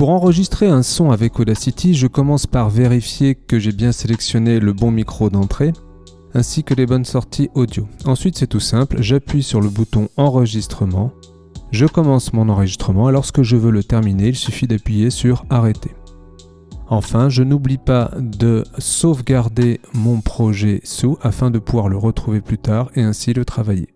Pour enregistrer un son avec Audacity, je commence par vérifier que j'ai bien sélectionné le bon micro d'entrée, ainsi que les bonnes sorties audio. Ensuite c'est tout simple, j'appuie sur le bouton enregistrement, je commence mon enregistrement et lorsque je veux le terminer, il suffit d'appuyer sur arrêter. Enfin, je n'oublie pas de sauvegarder mon projet sous afin de pouvoir le retrouver plus tard et ainsi le travailler.